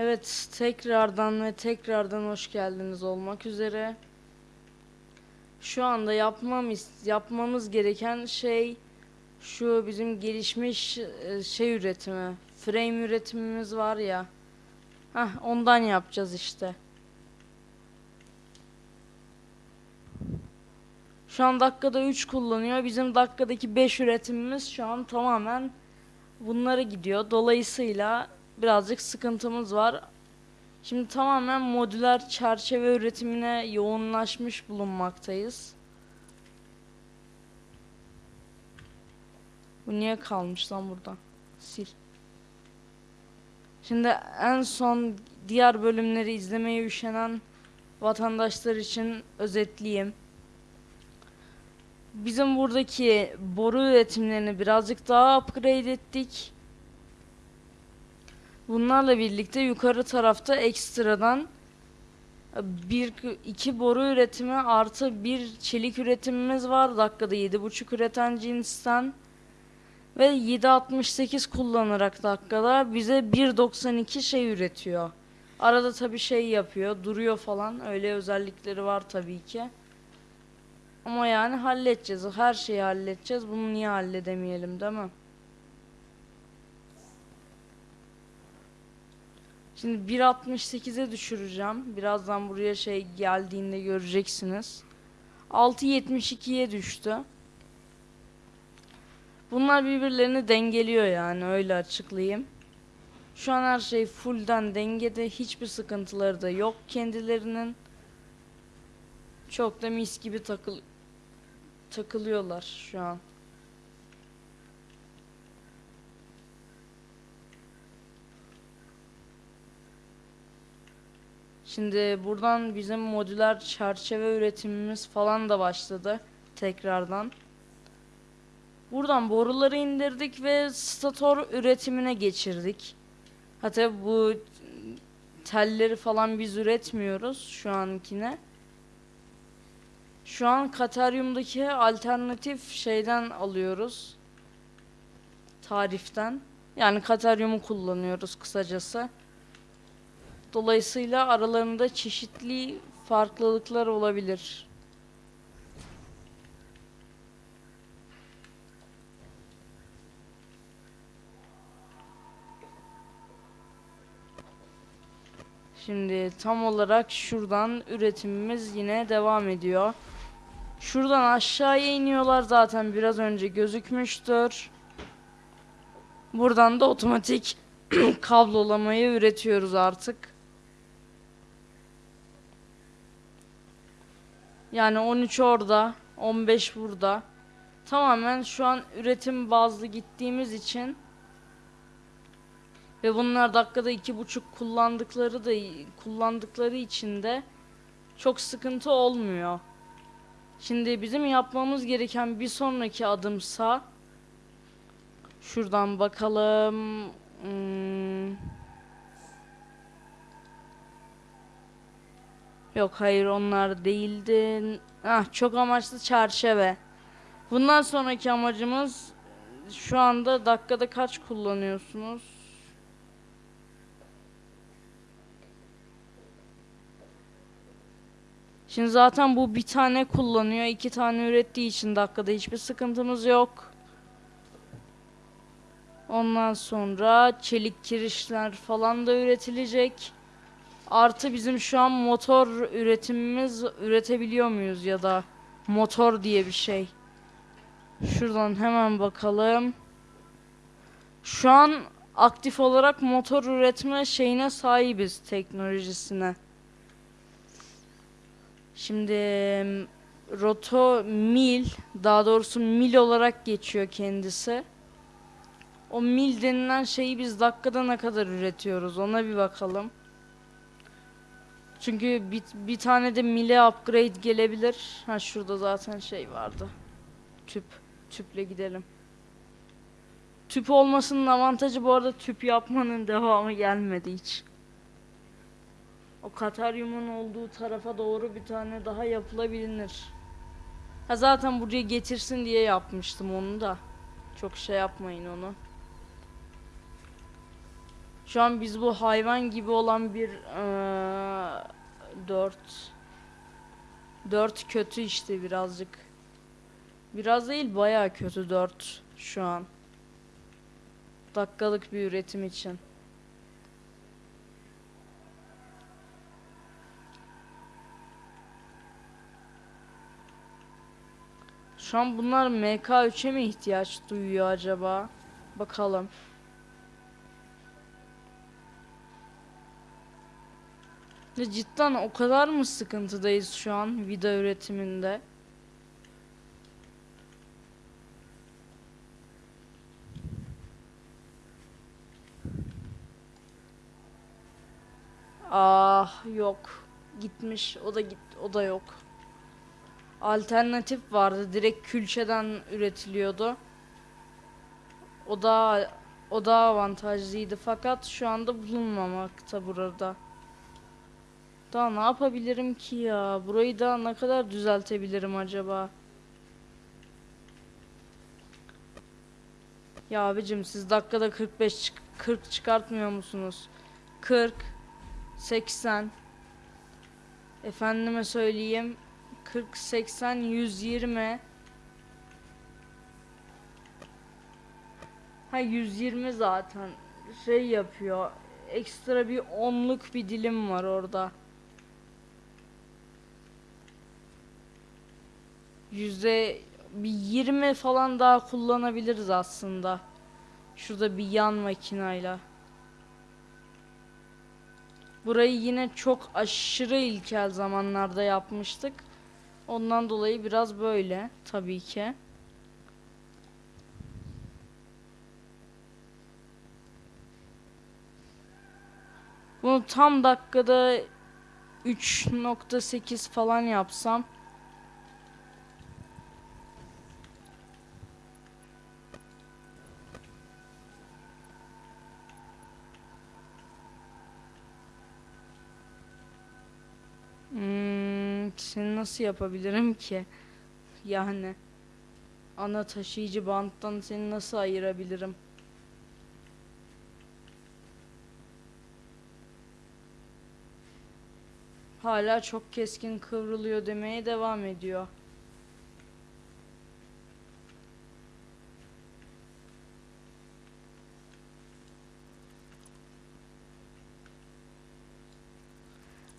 Evet, tekrardan ve tekrardan hoş geldiniz olmak üzere. Şu anda yapmam yapmamız gereken şey şu bizim gelişmiş e, şey üretimi, frame üretimimiz var ya. Hah, ondan yapacağız işte. Şu an dakikada 3 kullanıyor. Bizim dakikadaki 5 üretimimiz şu an tamamen bunlara gidiyor. Dolayısıyla birazcık sıkıntımız var. Şimdi tamamen modüler çerçeve üretimine yoğunlaşmış bulunmaktayız. Bu niye kalmış lan burada? Sil. Şimdi en son diğer bölümleri izlemeye üşenen vatandaşlar için özetleyeyim. Bizim buradaki boru üretimlerini birazcık daha upgrade ettik. Bunlarla birlikte yukarı tarafta ekstradan bir iki boru üretimi artı bir çelik üretimimiz var. Dakikada 7.5 üreten cinsten ve 7.68 kullanarak dakikada bize 1.92 şey üretiyor. Arada tabi şey yapıyor, duruyor falan. Öyle özellikleri var tabii ki. Ama yani halledeceğiz. Her şeyi halledeceğiz. Bunu niye halledemeyelim değil mi? Şimdi 1.68'e düşüreceğim. Birazdan buraya şey geldiğinde göreceksiniz. 6.72'ye düştü. Bunlar birbirlerini dengeliyor yani öyle açıklayayım. Şu an her şey fullden dengede. Hiçbir sıkıntıları da yok kendilerinin. Çok da mis gibi takıl takılıyorlar şu an. Şimdi buradan bizim modüler çerçeve üretimimiz falan da başladı tekrardan. Buradan boruları indirdik ve stator üretimine geçirdik. Hatta bu telleri falan biz üretmiyoruz şu ankine. Şu an Kataryum'daki alternatif şeyden alıyoruz. Tariften. Yani Kataryum'u kullanıyoruz kısacası. Dolayısıyla aralarında çeşitli farklılıklar olabilir. Şimdi tam olarak şuradan üretimimiz yine devam ediyor. Şuradan aşağıya iniyorlar zaten biraz önce gözükmüştür. Buradan da otomatik kablolamayı üretiyoruz artık. Yani 13 orada, 15 burada. Tamamen şu an üretim bazlı gittiğimiz için ve bunlar dakikada iki buçuk kullandıkları da kullandıkları için de çok sıkıntı olmuyor. Şimdi bizim yapmamız gereken bir sonraki adımsa şuradan bakalım. Hmm. Yok hayır onlar değildi. Ah çok amaçlı çerçeve. Bundan sonraki amacımız şu anda dakikada kaç kullanıyorsunuz? Şimdi zaten bu bir tane kullanıyor. iki tane ürettiği için dakikada hiçbir sıkıntımız yok. Ondan sonra çelik kirişler falan da üretilecek. Artı bizim şu an motor üretimimiz üretebiliyor muyuz ya da motor diye bir şey. Şuradan hemen bakalım. Şu an aktif olarak motor üretme şeyine sahibiz teknolojisine. Şimdi roto mil daha doğrusu mil olarak geçiyor kendisi. O mil denilen şeyi biz dakikada ne kadar üretiyoruz ona bir bakalım. Çünkü bir, bir tane de mile upgrade gelebilir. Ha şurada zaten şey vardı. Tüp. Tüple gidelim. Tüp olmasının avantajı bu arada tüp yapmanın devamı gelmedi hiç. O Kataryum'un olduğu tarafa doğru bir tane daha yapılabilir. Ha zaten buraya getirsin diye yapmıştım onu da. Çok şey yapmayın onu. Şu an biz bu hayvan gibi olan bir eee 4 4 kötü işte birazcık. Biraz değil bayağı kötü 4 şu an. Dakikalık bir üretim için. Şu an bunlar MK3'e mi ihtiyaç duyuyor acaba? Bakalım. Cidden o kadar mı sıkıntıdayız şu an vida üretiminde? Ah yok. Gitmiş. O da git. O da yok. Alternatif vardı. Direkt külçeden üretiliyordu. O da o da avantajlıydı fakat şu anda bulunmamakta burada. Daha ne yapabilirim ki ya? Burayı da ne kadar düzeltebilirim acaba? Ya abicim siz dakikada 45 çık 40 çıkartmıyor musunuz? 40 80 Efendime söyleyeyim 40 80 120 Ha 120 zaten şey yapıyor. Ekstra bir onluk bir dilim var orada. Yüzde bir 20 falan daha kullanabiliriz aslında. Şurada bir yan makinayla. Burayı yine çok aşırı ilkel zamanlarda yapmıştık. Ondan dolayı biraz böyle tabii ki. Bunu tam dakikada 3.8 falan yapsam Hmm, seni nasıl yapabilirim ki? Yani ana taşıyıcı banttan seni nasıl ayırabilirim? Hala çok keskin kıvrılıyor demeye devam ediyor.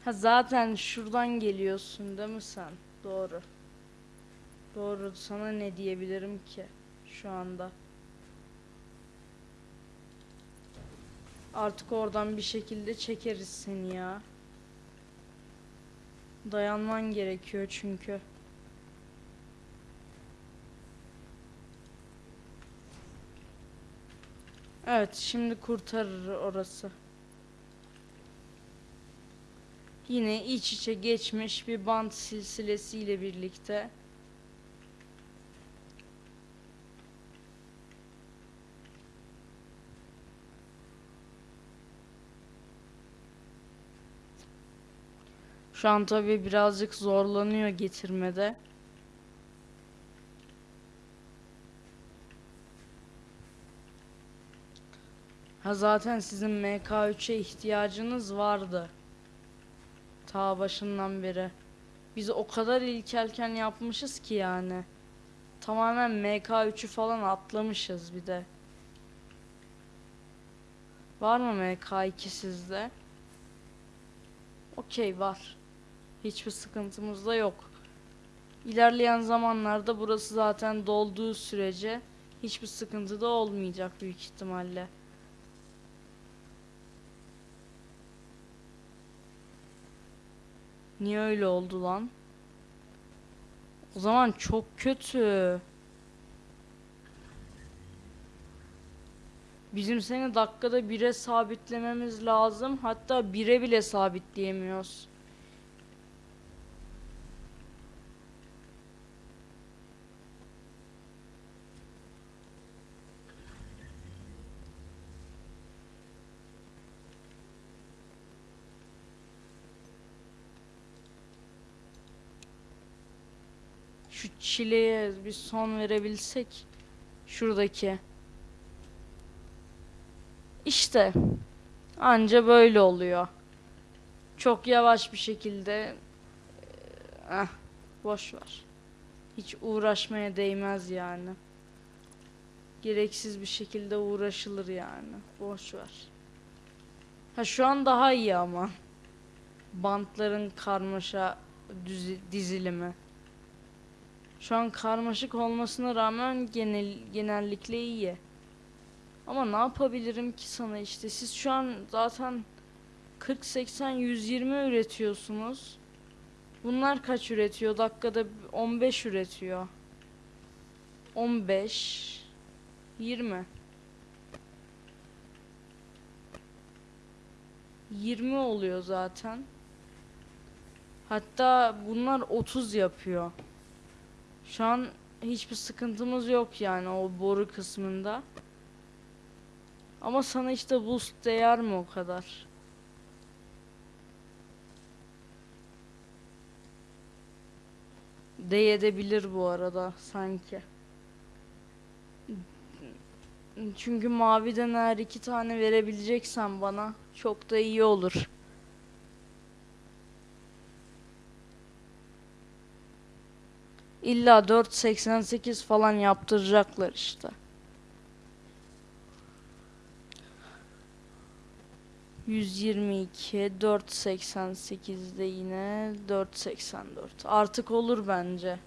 Ha zaten şuradan geliyorsun değil mi sen? Doğru. Doğru. Sana ne diyebilirim ki şu anda? Artık oradan bir şekilde çekeriz seni ya. Dayanman gerekiyor çünkü. Evet, şimdi kurtarır orası. Yine iç içe geçmiş bir bant silsilesiyle birlikte. Şu an tabii birazcık zorlanıyor getirmede. Ha zaten sizin MK3'e ihtiyacınız vardı. Ta başından beri. Biz o kadar ilkelken yapmışız ki yani. Tamamen MK3'ü falan atlamışız bir de. Var mı MK2 sizde? Okey var. Hiçbir sıkıntımız da yok. İlerleyen zamanlarda burası zaten dolduğu sürece hiçbir sıkıntı da olmayacak büyük ihtimalle. Niye öyle oldu lan? O zaman çok kötü. Bizim seni dakikada 1'e sabitlememiz lazım. Hatta 1'e bile sabitleyemiyoruz. Şu çileye bir son verebilsek. Şuradaki. İşte Anca böyle oluyor. Çok yavaş bir şekilde eh, boş ver. Hiç uğraşmaya değmez yani. Gereksiz bir şekilde uğraşılır yani. Boş ver. Ha şu an daha iyi ama. Bantların karmaşa dizilimi. Şu an karmaşık olmasına rağmen genel genellikle iyi. Ama ne yapabilirim ki sana işte siz şu an zaten 40 80 120 üretiyorsunuz. Bunlar kaç üretiyor? Dakikada 15 üretiyor. 15 20 20 oluyor zaten. Hatta bunlar 30 yapıyor. Şu an hiçbir sıkıntımız yok yani o boru kısmında. Ama sana işte boost değer mi o kadar? Değebilir bu arada sanki. Çünkü maviden eğer iki tane verebileceksen bana çok da iyi olur. İlla 4.88 falan yaptıracaklar işte. 122 488'de yine 484. Artık olur bence.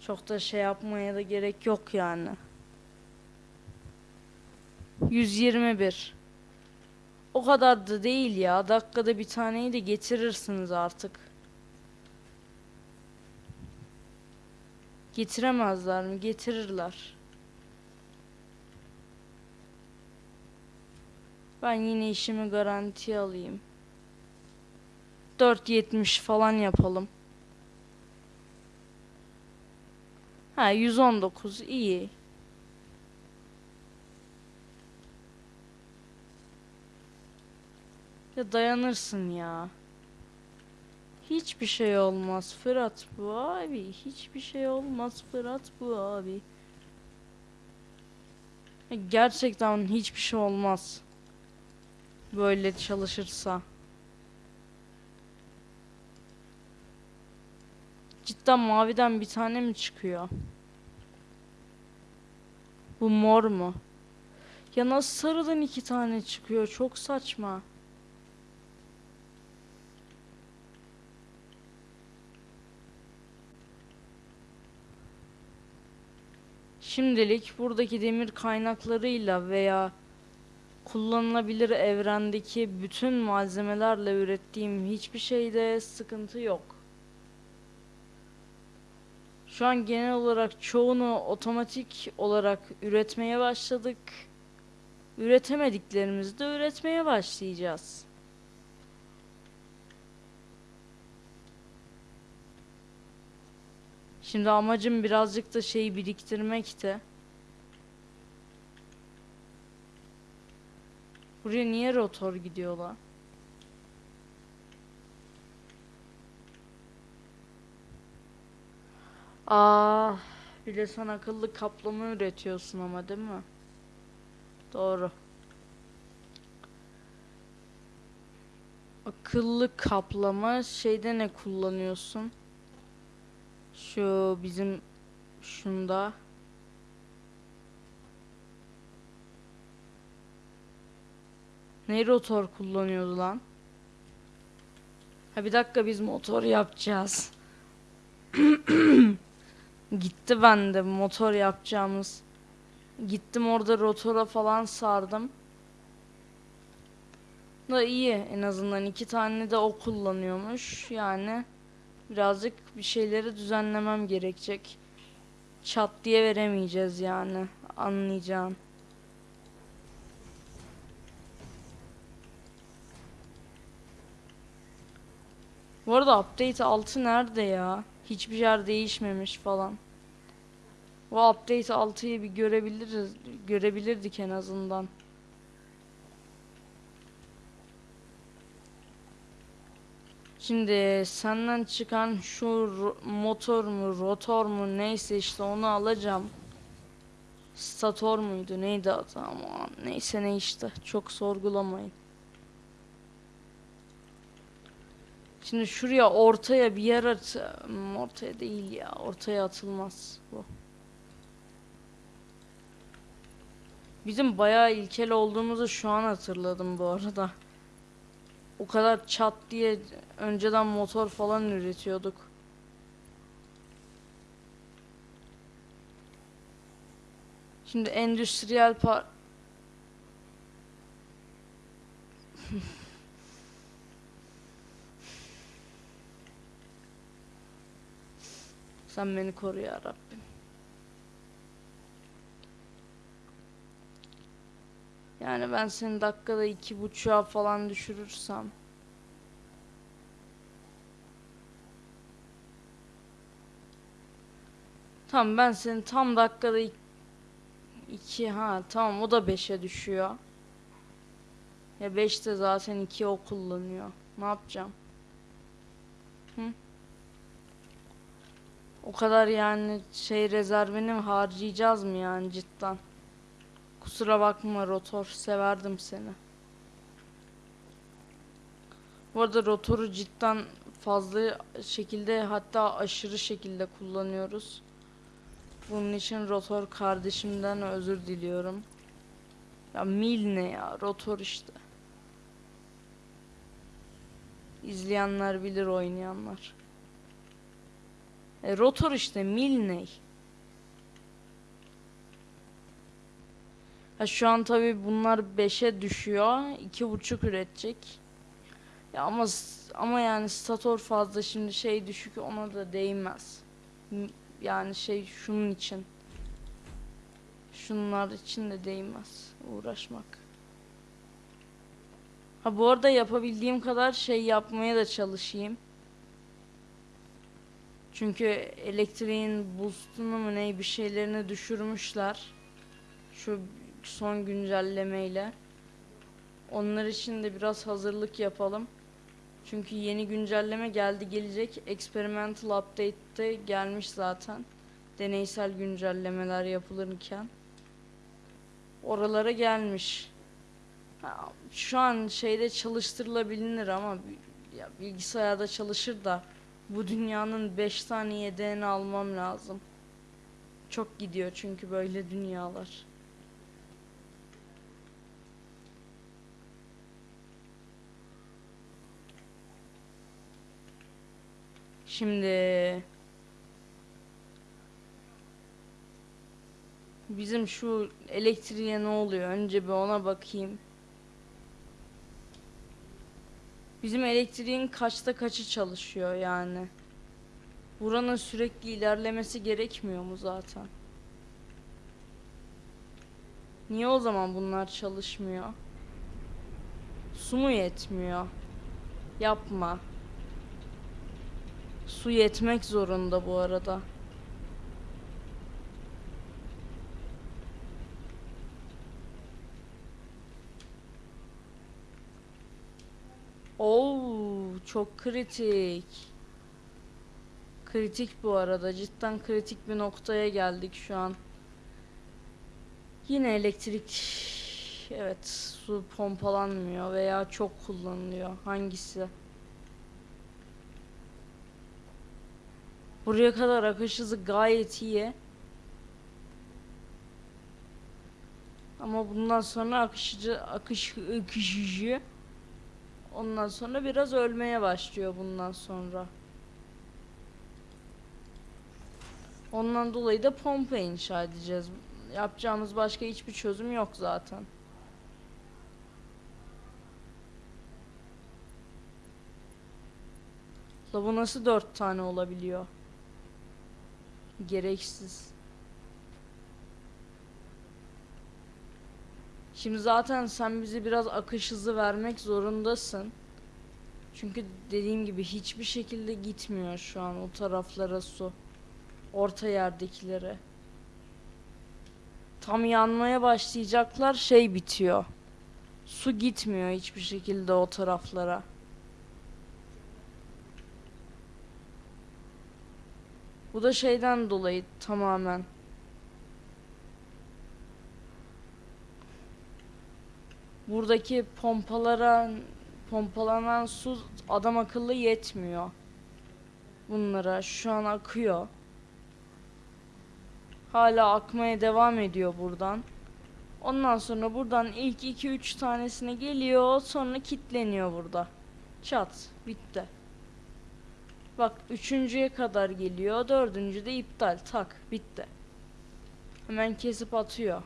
Çok da şey yapmaya da gerek yok yani. 121. O kadar da değil ya. Dakikada bir taneyi de getirirsiniz artık. Getiremezler mi? Getirirler. Ben yine işimi garantiye alayım. 4.70 falan yapalım. Ha 119 iyi. Ya dayanırsın ya. Hiçbir şey olmaz Fırat bu abi. Hiçbir şey olmaz Fırat bu abi. Gerçekten hiçbir şey olmaz. Böyle çalışırsa. Cidden maviden bir tane mi çıkıyor? Bu mor mu? Ya nasıl sarıdan iki tane çıkıyor? Çok saçma. Şimdilik buradaki demir kaynaklarıyla veya kullanılabilir evrendeki bütün malzemelerle ürettiğim hiçbir şeyde sıkıntı yok. Şu an genel olarak çoğunu otomatik olarak üretmeye başladık. Üretemediklerimizi de üretmeye başlayacağız. Şimdi amacım birazcık da şey biriktirmekti. Buraya niye rotor gidiyor lan? Aa, bir de sen akıllı kaplama üretiyorsun ama değil mi? Doğru. Akıllı kaplama şeyde ne kullanıyorsun? Şu bizim şunda. Ne rotor kullanıyordu lan? Ha bir dakika biz motor yapacağız. Gitti bende motor yapacağımız. Gittim orada rotora falan sardım. Da iyi en azından iki tane de o kullanıyormuş. Yani birazcık bir şeyleri düzenlemem gerekecek. Çat diye veremeyeceğiz yani. Anlayacağın. Bu arada update 6 nerede ya? Hiçbir yer değişmemiş falan. O update 6'yı bir görebiliriz, görebilirdik en azından. Şimdi senden çıkan şu motor mu, rotor mu neyse işte onu alacağım. Stator muydu neydi adı ama neyse ne işte çok sorgulamayın. Şimdi şuraya ortaya bir yer at Hmm, ortaya değil ya ortaya atılmaz bu. Bizim bayağı ilkel olduğumuzu şu an hatırladım bu arada. O kadar çat diye önceden motor falan üretiyorduk. Şimdi endüstriyel par Sen beni koru ya Rabbim. Yani ben seni dakikada iki buçuğa falan düşürürsem Tamam ben seni tam dakikada ik- iki ha tamam o da beşe düşüyor. Ya beş de zaten iki o kullanıyor. Ne yapacağım? Hı? O kadar yani şey rezervini harcayacağız mı yani cidden? Kusura bakma rotor severdim seni. Bu arada rotoru cidden fazla şekilde hatta aşırı şekilde kullanıyoruz. Bunun için rotor kardeşimden özür diliyorum. Ya mil ne ya rotor işte. İzleyenler bilir oynayanlar. E, rotor işte mil ne? Ha, şu an tabi bunlar 5'e düşüyor. 2.5 üretecek. Ya ama ama yani stator fazla şimdi şey düşük ona da değmez. Yani şey şunun için. Şunlar için de değmez uğraşmak. Ha bu arada yapabildiğim kadar şey yapmaya da çalışayım. Çünkü elektriğin boostunu mu ne bir şeylerini düşürmüşler. Şu son güncellemeyle. Onlar için de biraz hazırlık yapalım. Çünkü yeni güncelleme geldi gelecek. Experimental Update'te gelmiş zaten. Deneysel güncellemeler yapılırken. Oralara gelmiş. Şu an şeyde çalıştırılabilir ama ya bilgisayarda çalışır da bu dünyanın 5 tane yedeğini almam lazım. Çok gidiyor çünkü böyle dünyalar. Şimdi bizim şu elektriğe ne oluyor? Önce bir ona bakayım. Bizim elektriğin kaçta kaçı çalışıyor yani? Buranın sürekli ilerlemesi gerekmiyor mu zaten? Niye o zaman bunlar çalışmıyor? Su mu yetmiyor? Yapma. Su yetmek zorunda bu arada. Oo, çok kritik. Kritik bu arada. Cidden kritik bir noktaya geldik şu an. Yine elektrik evet su pompalanmıyor veya çok kullanılıyor. Hangisi? Buraya kadar akış hızı gayet iyi. Ama bundan sonra akışıcı akış akışıcı ondan sonra biraz ölmeye başlıyor bundan sonra. Ondan dolayı da pompa inşa edeceğiz. Yapacağımız başka hiçbir çözüm yok zaten. La bu nasıl dört tane olabiliyor? Gereksiz. Şimdi zaten sen bize biraz akış hızı vermek zorundasın. Çünkü dediğim gibi hiçbir şekilde gitmiyor şu an o taraflara su. Orta yerdekilere. Tam yanmaya başlayacaklar şey bitiyor. Su gitmiyor hiçbir şekilde o taraflara. Bu da şeyden dolayı tamamen. Buradaki pompalaran pompalanan su adam akıllı yetmiyor. Bunlara şu an akıyor. Hala akmaya devam ediyor buradan. Ondan sonra buradan ilk 2-3 tanesine geliyor. Sonra kitleniyor burada. Çat. Bitti. Bak üçüncüye kadar geliyor dördüncü de iptal tak bitti. Hemen kesip atıyor.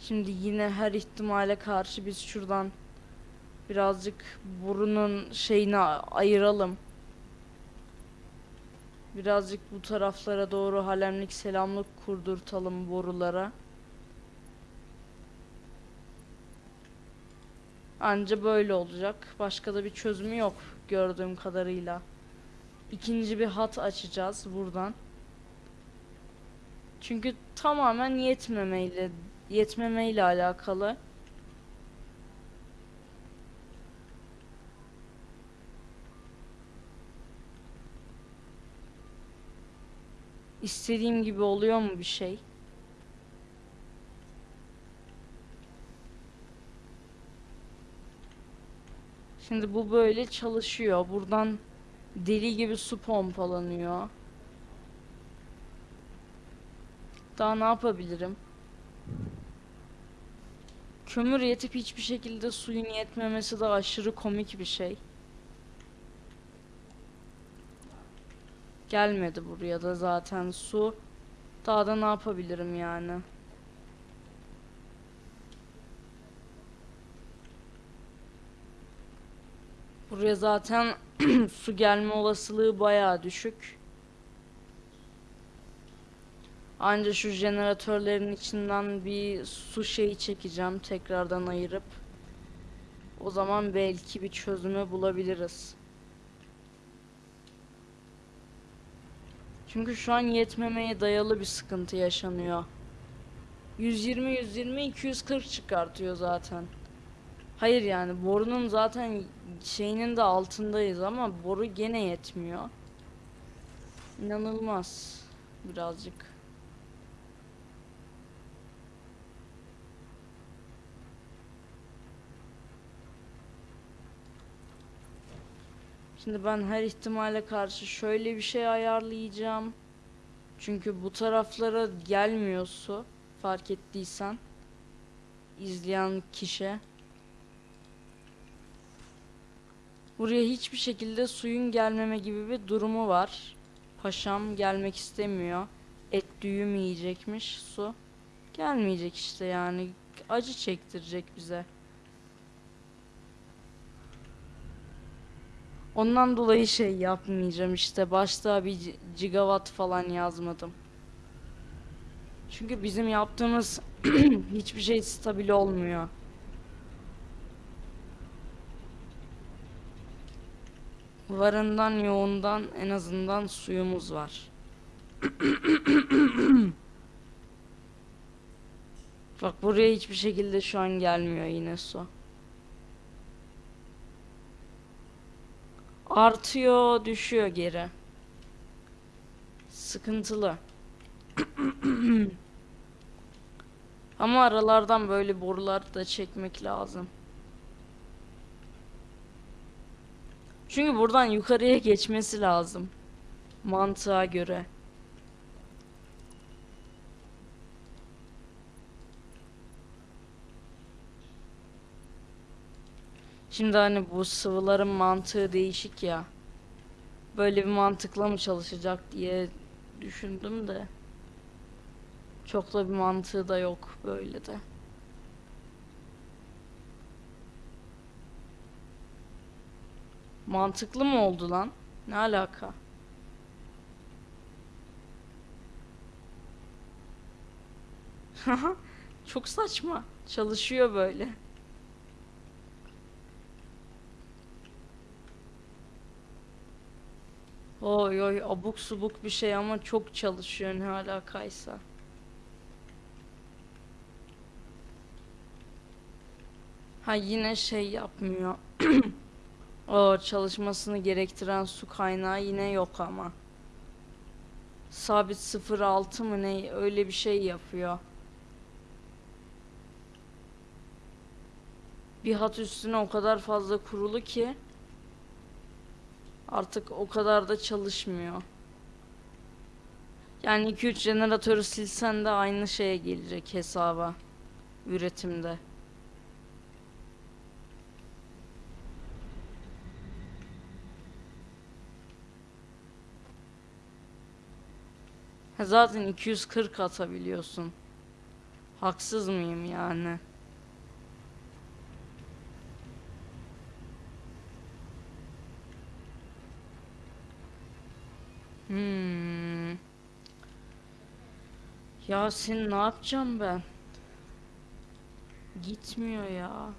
Şimdi yine her ihtimale karşı biz şuradan birazcık burunun şeyini ayıralım. Birazcık bu taraflara doğru halemlik selamlık kurdurtalım borulara. Anca böyle olacak. Başka da bir çözümü yok gördüğüm kadarıyla. İkinci bir hat açacağız buradan. Çünkü tamamen yetmemeyle yetmemeyle alakalı. İstediğim gibi oluyor mu bir şey? Şimdi bu böyle çalışıyor. Buradan deli gibi su pompalanıyor. Daha ne yapabilirim? Kömür yetip hiçbir şekilde suyun yetmemesi de aşırı komik bir şey. Gelmedi buraya da zaten su. Daha da ne yapabilirim yani? Buraya zaten su gelme olasılığı bayağı düşük. Anca şu jeneratörlerin içinden bir su şeyi çekeceğim tekrardan ayırıp. O zaman belki bir çözümü bulabiliriz. Çünkü şu an yetmemeye dayalı bir sıkıntı yaşanıyor. 120 120 240 çıkartıyor zaten. Hayır yani borunun zaten şeyinin de altındayız ama boru gene yetmiyor. İnanılmaz birazcık. Şimdi ben her ihtimale karşı şöyle bir şey ayarlayacağım. Çünkü bu taraflara gelmiyor su. Fark ettiysen. izleyen kişi. Buraya hiçbir şekilde suyun gelmeme gibi bir durumu var. Paşam gelmek istemiyor. Et düğüm yiyecekmiş su. Gelmeyecek işte yani. Acı çektirecek bize. Ondan dolayı şey yapmayacağım işte. Başta bir gi- gigawatt falan yazmadım. Çünkü bizim yaptığımız hiçbir şey stabil olmuyor. Varından yoğundan en azından suyumuz var. Bak buraya hiçbir şekilde şu an gelmiyor yine su. Artıyor, düşüyor geri. Sıkıntılı. Ama aralardan böyle borular da çekmek lazım. Çünkü buradan yukarıya geçmesi lazım. Mantığa göre. Şimdi hani bu sıvıların mantığı değişik ya. Böyle bir mantıkla mı çalışacak diye düşündüm de. Çok da bir mantığı da yok böyle de. Mantıklı mı oldu lan? Ne alaka? Çok saçma. Çalışıyor böyle. Oy oy abuk subuk bir şey ama çok çalışıyor ne alakaysa. Ha yine şey yapmıyor. O çalışmasını gerektiren su kaynağı yine yok ama. Sabit 0.6 mı ne öyle bir şey yapıyor. Bir hat üstüne o kadar fazla kurulu ki artık o kadar da çalışmıyor. Yani 2-3 jeneratörü silsen de aynı şeye gelecek hesaba üretimde. Zaten 240 atabiliyorsun. Haksız mıyım yani? Hmm. Yasin ne yapacağım ben? Gitmiyor ya.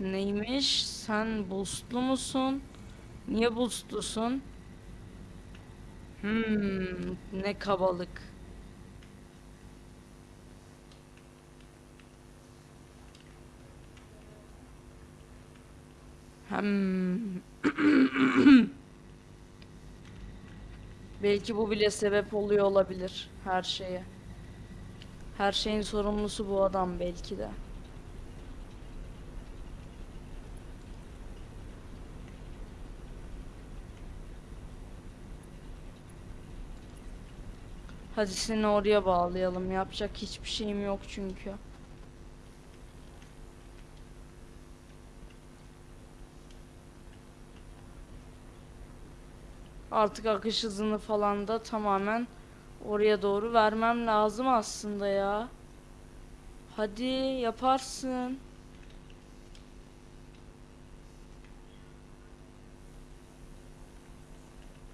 Neymiş? Sen boostlu musun? Niye boostlusun? Hmm, ne kabalık. Hmm. Belki bu bile sebep oluyor olabilir her şeye. Her şeyin sorumlusu bu adam belki de. Hadi seni oraya bağlayalım. Yapacak hiçbir şeyim yok çünkü. Artık akış hızını falan da tamamen oraya doğru vermem lazım aslında ya. Hadi yaparsın.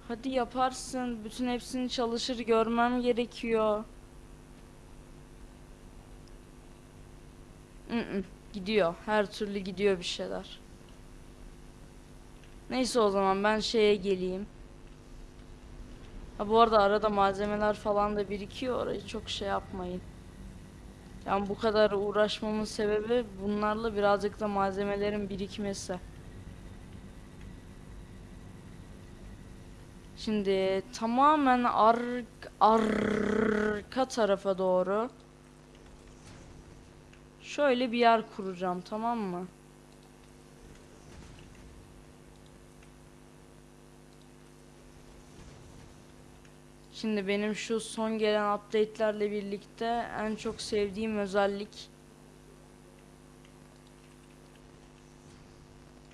Hadi yaparsın. Bütün hepsini çalışır görmem gerekiyor. Mm-mm, gidiyor. Her türlü gidiyor bir şeyler. Neyse o zaman ben şeye geleyim. Ha bu arada arada malzemeler falan da birikiyor. Orayı çok şey yapmayın. Yani bu kadar uğraşmamın sebebi bunlarla birazcık da malzemelerin birikmesi. Şimdi tamamen ar arka tarafa doğru şöyle bir yer kuracağım tamam mı? Şimdi benim şu son gelen update'lerle birlikte en çok sevdiğim özellik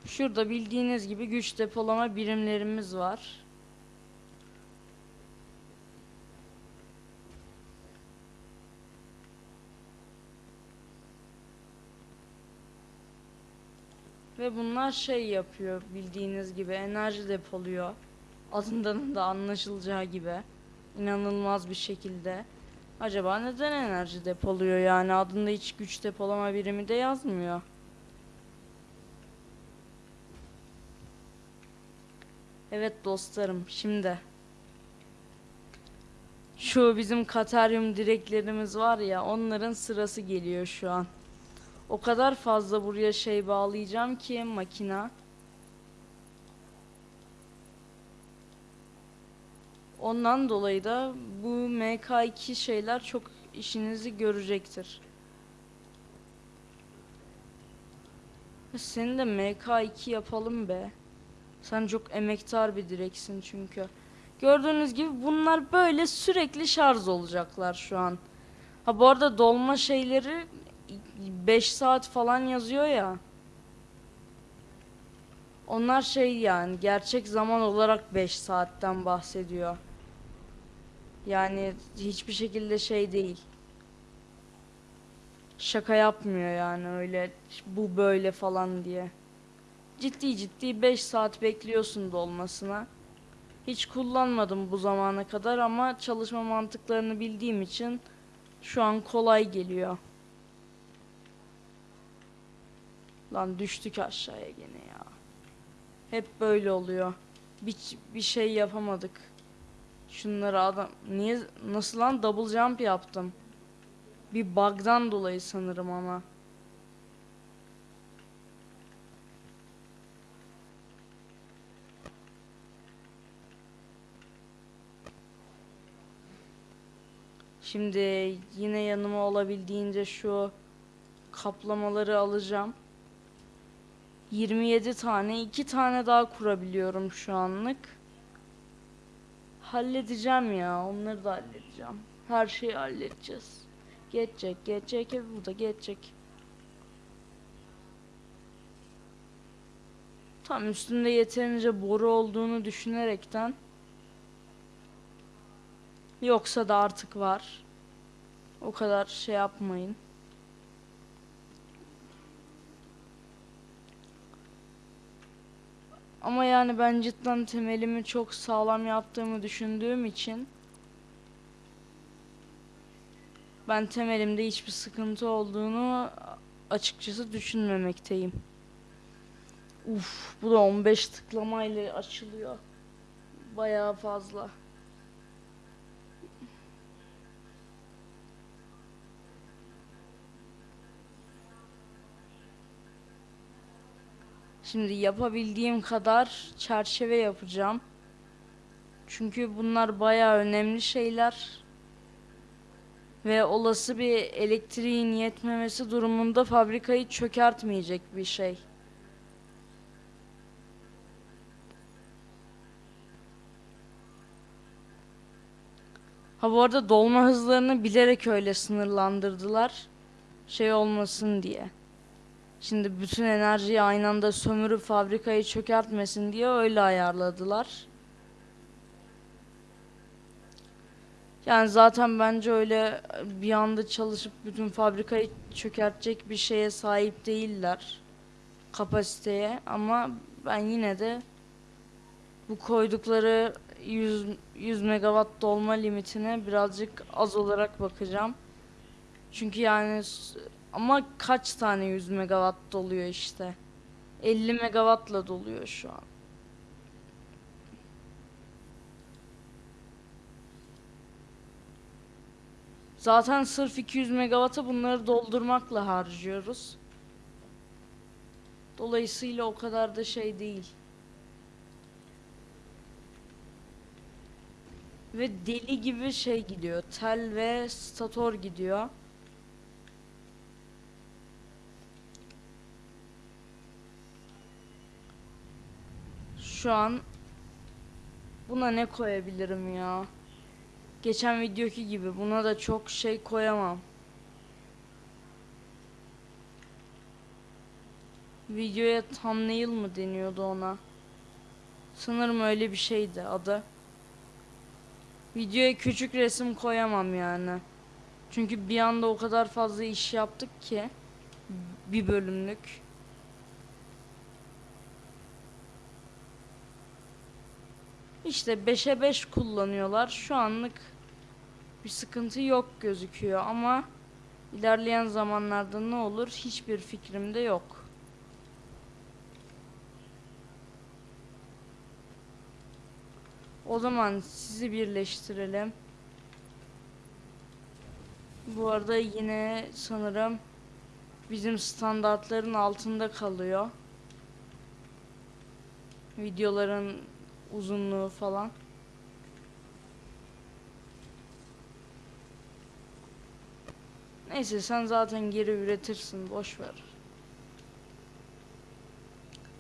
Şurada bildiğiniz gibi güç depolama birimlerimiz var. Ve bunlar şey yapıyor bildiğiniz gibi enerji depoluyor. Adından da anlaşılacağı gibi. inanılmaz bir şekilde. Acaba neden enerji depoluyor yani adında hiç güç depolama birimi de yazmıyor. Evet dostlarım şimdi. Şu bizim Kataryum direklerimiz var ya onların sırası geliyor şu an. O kadar fazla buraya şey bağlayacağım ki makina. Ondan dolayı da bu MK2 şeyler çok işinizi görecektir. Seni de MK2 yapalım be. Sen çok emektar bir direksin çünkü. Gördüğünüz gibi bunlar böyle sürekli şarj olacaklar şu an. Ha bu arada dolma şeyleri 5 saat falan yazıyor ya. Onlar şey yani gerçek zaman olarak 5 saatten bahsediyor. Yani hiçbir şekilde şey değil. Şaka yapmıyor yani öyle bu böyle falan diye. Ciddi ciddi 5 saat bekliyorsun dolmasına. Hiç kullanmadım bu zamana kadar ama çalışma mantıklarını bildiğim için şu an kolay geliyor. Lan düştük aşağıya gene ya. Hep böyle oluyor. Bir, bir şey yapamadık. Şunları adam niye nasıl lan double jump yaptım. Bir bug'dan dolayı sanırım ama. Şimdi yine yanıma olabildiğince şu kaplamaları alacağım. 27 tane, 2 tane daha kurabiliyorum şu anlık. Halledeceğim ya, onları da halledeceğim. Her şeyi halledeceğiz. Geçecek, geçecek, hep bu da geçecek. Tam üstünde yeterince boru olduğunu düşünerekten Yoksa da artık var. O kadar şey yapmayın. Ama yani ben cidden temelimi çok sağlam yaptığımı düşündüğüm için ben temelimde hiçbir sıkıntı olduğunu açıkçası düşünmemekteyim. Uf, bu da 15 tıklamayla açılıyor. Bayağı fazla. Şimdi yapabildiğim kadar çerçeve yapacağım. Çünkü bunlar bayağı önemli şeyler. Ve olası bir elektriğin yetmemesi durumunda fabrikayı çökertmeyecek bir şey. Ha bu arada dolma hızlarını bilerek öyle sınırlandırdılar. Şey olmasın diye. Şimdi bütün enerjiyi aynı anda sömürüp fabrikayı çökertmesin diye öyle ayarladılar. Yani zaten bence öyle bir anda çalışıp bütün fabrikayı çökertecek bir şeye sahip değiller. Kapasiteye ama ben yine de bu koydukları 100, 100 megawatt dolma limitine birazcık az olarak bakacağım. Çünkü yani ama kaç tane 100 megawatt doluyor işte. 50 megawattla doluyor şu an. Zaten sırf 200 megawatt'a bunları doldurmakla harcıyoruz. Dolayısıyla o kadar da şey değil. Ve deli gibi şey gidiyor. Tel ve stator gidiyor. Şu an buna ne koyabilirim ya? Geçen videoki gibi buna da çok şey koyamam. Videoya thumbnail mı deniyordu ona? Sanırım öyle bir şeydi adı. Videoya küçük resim koyamam yani. Çünkü bir anda o kadar fazla iş yaptık ki bir bölümlük. İşte 5'e 5 kullanıyorlar. Şu anlık bir sıkıntı yok gözüküyor ama ilerleyen zamanlarda ne olur hiçbir fikrim de yok. O zaman sizi birleştirelim. Bu arada yine sanırım bizim standartların altında kalıyor. Videoların uzunluğu falan. Neyse sen zaten geri üretirsin boş ver.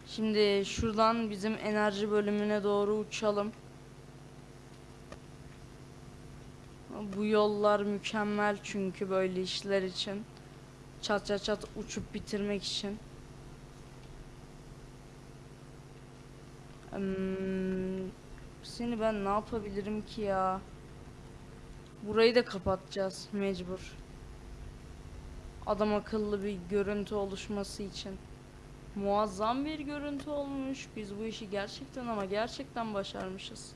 Şimdi şuradan bizim enerji bölümüne doğru uçalım. Bu yollar mükemmel çünkü böyle işler için. Çat çat çat uçup bitirmek için. Hmm, seni ben ne yapabilirim ki ya? Burayı da kapatacağız mecbur. Adam akıllı bir görüntü oluşması için. Muazzam bir görüntü olmuş. Biz bu işi gerçekten ama gerçekten başarmışız.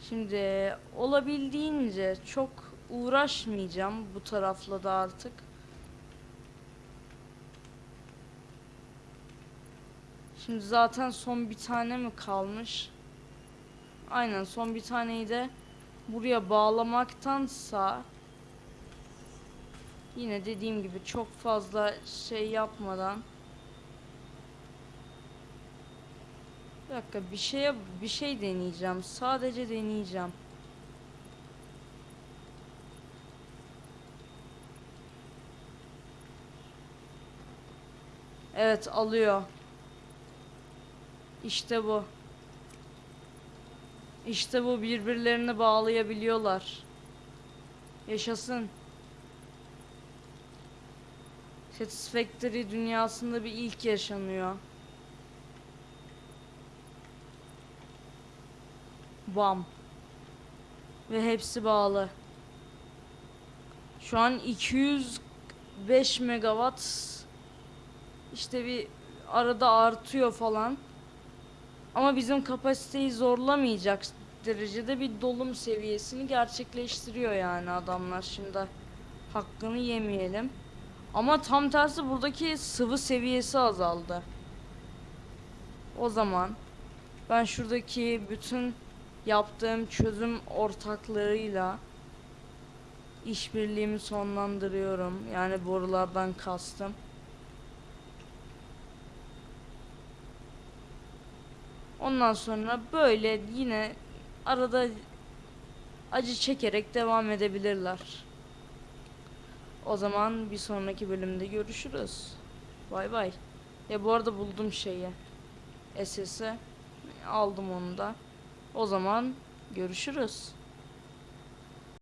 Şimdi olabildiğince çok uğraşmayacağım bu tarafla da artık. Şimdi zaten son bir tane mi kalmış? Aynen son bir taneyi de buraya bağlamaktansa yine dediğim gibi çok fazla şey yapmadan bir dakika bir şeye bir şey deneyeceğim. Sadece deneyeceğim. Evet alıyor. İşte bu. İşte bu birbirlerini bağlayabiliyorlar. Yaşasın. Satisfactory dünyasında bir ilk yaşanıyor. Bam. Ve hepsi bağlı. Şu an 205 megawatt işte bir arada artıyor falan. Ama bizim kapasiteyi zorlamayacak derecede bir dolum seviyesini gerçekleştiriyor yani adamlar şimdi. Hakkını yemeyelim. Ama tam tersi buradaki sıvı seviyesi azaldı. O zaman ben şuradaki bütün yaptığım çözüm ortaklığıyla işbirliğimi sonlandırıyorum. Yani borulardan kastım. Ondan sonra böyle yine arada acı çekerek devam edebilirler. O zaman bir sonraki bölümde görüşürüz. Bay bay. Ya bu arada buldum şeyi. SS'i. Aldım onu da. O zaman görüşürüz.